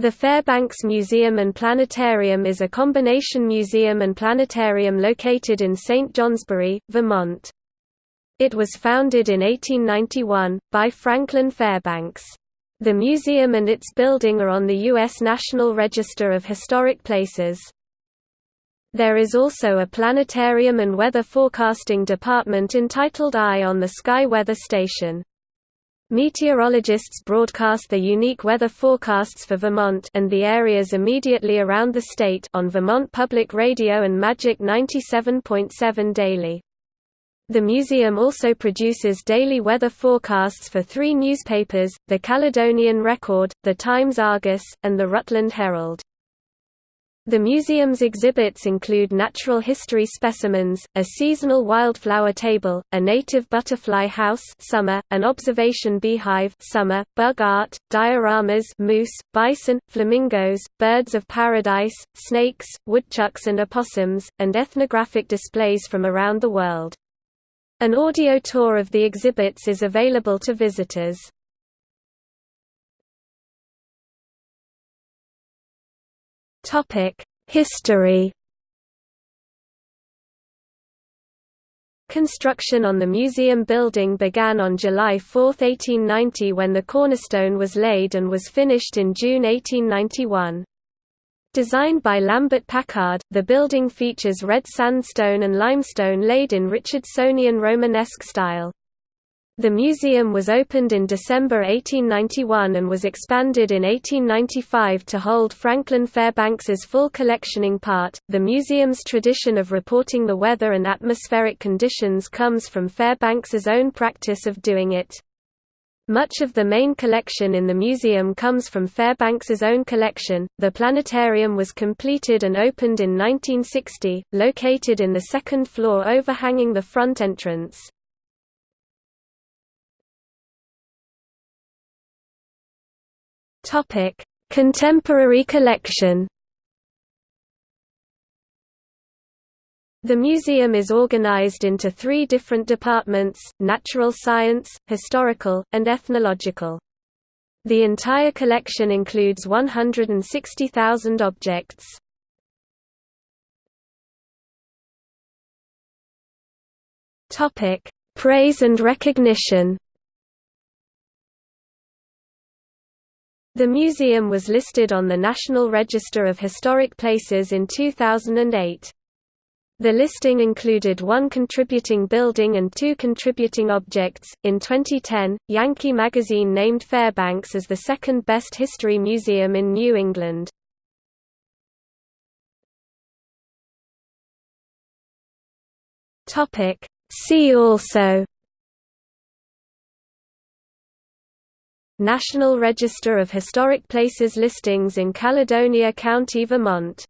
The Fairbanks Museum and Planetarium is a combination museum and planetarium located in St. Johnsbury, Vermont. It was founded in 1891, by Franklin Fairbanks. The museum and its building are on the U.S. National Register of Historic Places. There is also a planetarium and weather forecasting department entitled Eye on the Sky Weather Station. Meteorologists broadcast the unique weather forecasts for Vermont and the areas immediately around the state on Vermont Public Radio and Magic 97.7 daily. The museum also produces daily weather forecasts for three newspapers, the Caledonian Record, the Times-Argus, and the Rutland Herald. The museum's exhibits include natural history specimens, a seasonal wildflower table, a native butterfly house summer, an observation beehive summer, bug art, dioramas moose, bison, flamingos, birds of paradise, snakes, woodchucks and opossums, and ethnographic displays from around the world. An audio tour of the exhibits is available to visitors. History Construction on the museum building began on July 4, 1890 when the cornerstone was laid and was finished in June 1891. Designed by Lambert Packard, the building features red sandstone and limestone laid in Richardsonian Romanesque style. The museum was opened in December 1891 and was expanded in 1895 to hold Franklin Fairbanks's full collectioning part. The museum's tradition of reporting the weather and atmospheric conditions comes from Fairbanks's own practice of doing it. Much of the main collection in the museum comes from Fairbanks's own collection. The planetarium was completed and opened in 1960, located in the second floor overhanging the front entrance. Topic: Contemporary collection. The museum is organized into three different departments, natural science, historical, and ethnological. The entire collection includes 160,000 objects. Praise and recognition The museum was listed on the National Register of Historic Places in 2008. The listing included one contributing building and two contributing objects. In 2010, Yankee magazine named Fairbanks as the second best history museum in New England. Topic: See also National Register of Historic Places listings in Caledonia County, Vermont